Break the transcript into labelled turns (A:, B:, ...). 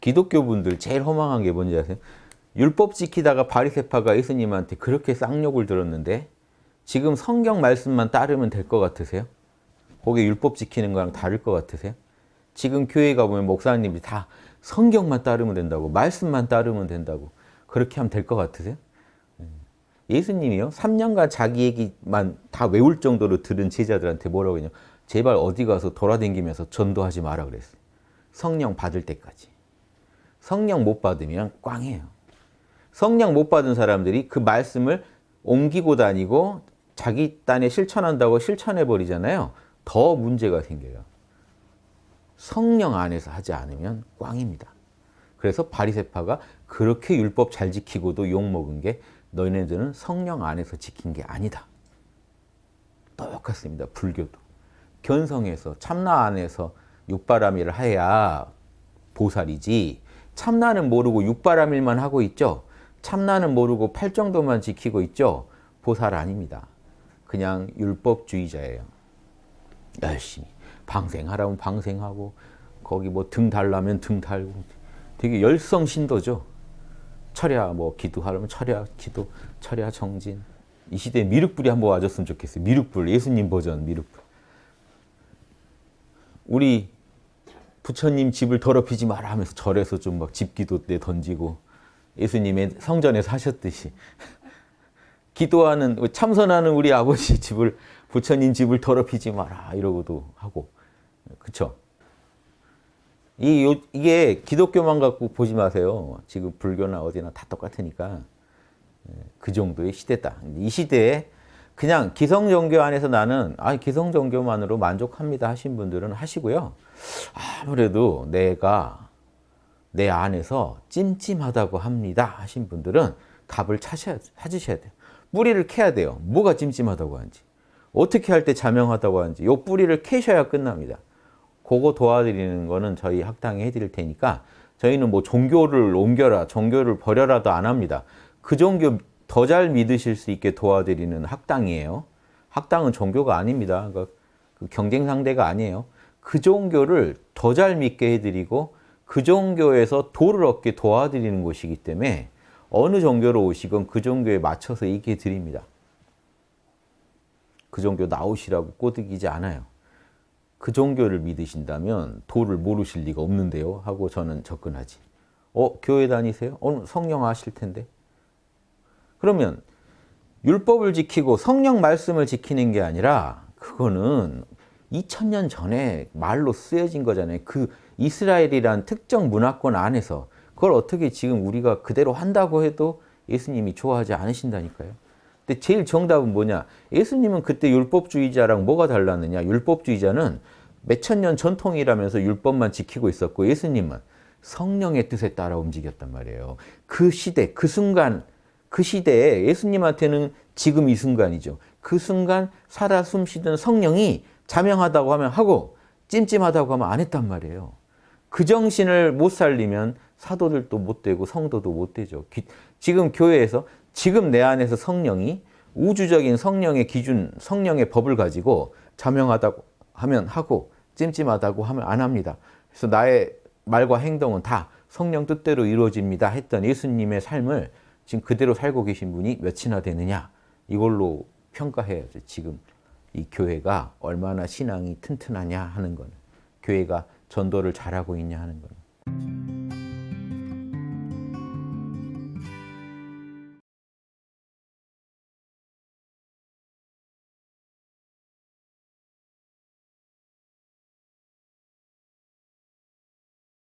A: 기독교분들 제일 허망한 게 뭔지 아세요? 율법 지키다가 바리새파가 예수님한테 그렇게 쌍욕을 들었는데 지금 성경 말씀만 따르면 될 것 같으세요? 거기 율법 지키는 거랑 다를 것 같으세요? 지금 교회 가보면 목사님이 다 성경만 따르면 된다고 말씀만 따르면 된다고 그렇게 하면 될 것 같으세요? 예수님이요. 3년간 자기 얘기만 다 외울 정도로 들은 제자들한테 뭐라고 했냐. 제발 어디 가서 돌아다니면서 전도하지 마라 그랬어요. 성령 받을 때까지. 성령 못 받으면 꽝이에요. 성령 못 받은 사람들이 그 말씀을 옮기고 다니고 자기 딴에 실천한다고 실천해 버리잖아요. 더 문제가 생겨요. 성령 안에서 하지 않으면 꽝입니다. 그래서 바리새파가 그렇게 율법 잘 지키고도 욕먹은 게 너희네들은 성령 안에서 지킨 게 아니다. 똑같습니다. 불교도. 견성에서 참나 안에서 육바람일을 해야 보살이지 참나는 모르고 육바람일만 하고 있죠. 참나는 모르고 팔 정도만 지키고 있죠. 보살 아닙니다. 그냥 율법주의자예요. 열심히 방생하라면 방생하고 거기 뭐 등 달라면 등 달고 되게 열성 신도죠. 철야 뭐 기도하려면 철야 기도, 철야 정진. 이 시대에 미륵불이 한번 와줬으면 좋겠어요. 미륵불, 예수님 버전 미륵불. 우리 부처님 집을 더럽히지 마라 하면서 절에서 좀 막 집기도 때 던지고 예수님의 성전에서 하셨듯이 기도하는 참선하는 우리 아버지 집을 부처님 집을 더럽히지 마라 이러고도 하고 그쵸? 이, 요, 이게 기독교만 갖고 보지 마세요. 지금 불교나 어디나 다 똑같으니까 그 정도의 시대다. 이 시대에 그냥 기성종교 안에서 나는 아 기성종교만으로 만족합니다 하신 분들은 하시고요. 아무래도 내가 내 안에서 찜찜하다고 합니다 하신 분들은 답을 찾으셔야, 돼요. 뿌리를 캐야 돼요. 뭐가 찜찜하다고 하는지. 어떻게 할 때 자명하다고 하는지. 요 뿌리를 캐셔야 끝납니다. 그거 도와드리는 거는 저희 학당에 해드릴 테니까 저희는 뭐 종교를 옮겨라, 종교를 버려라도 안 합니다. 그 종교 더 잘 믿으실 수 있게 도와드리는 학당이에요. 학당은 종교가 아닙니다. 그러니까 그 경쟁 상대가 아니에요. 그 종교를 더 잘 믿게 해드리고 그 종교에서 도를 얻게 도와드리는 곳이기 때문에 어느 종교로 오시건 그 종교에 맞춰서 얘기해 드립니다. 그 종교 나오시라고 꼬드기지 않아요. 그 종교를 믿으신다면 도를 모르실 리가 없는데요 하고 저는 접근하지. 어? 교회 다니세요? 어, 성령 아실 텐데. 그러면 율법을 지키고 성령 말씀을 지키는 게 아니라 그거는 2000년 전에 말로 쓰여진 거잖아요. 그 이스라엘이란 특정 문화권 안에서 그걸 어떻게 지금 우리가 그대로 한다고 해도 예수님이 좋아하지 않으신다니까요. 근데 제일 정답은 뭐냐? 예수님은 그때 율법주의자랑 뭐가 달랐느냐? 율법주의자는 몇천 년 전통이라면서 율법만 지키고 있었고 예수님은 성령의 뜻에 따라 움직였단 말이에요. 그 시대, 그 순간, 그 시대에 예수님한테는 지금 이 순간이죠. 그 순간 살아 숨쉬던 성령이 자명하다고 하면 하고 찜찜하다고 하면 안 했단 말이에요. 그 정신을 못 살리면 사도들도 못 되고 성도도 못 되죠. 지금 교회에서 지금 내 안에서 성령이 우주적인 성령의 기준, 성령의 법을 가지고 자명하다고 하면 하고 찜찜하다고 하면 안 합니다. 그래서 나의 말과 행동은 다 성령 뜻대로 이루어집니다 했던 예수님의 삶을 지금 그대로 살고 계신 분이 몇이나 되느냐 이걸로 평가해야죠. 지금 이 교회가 얼마나 신앙이 튼튼하냐 하는 거는 교회가 전도를 잘하고 있냐 하는 거는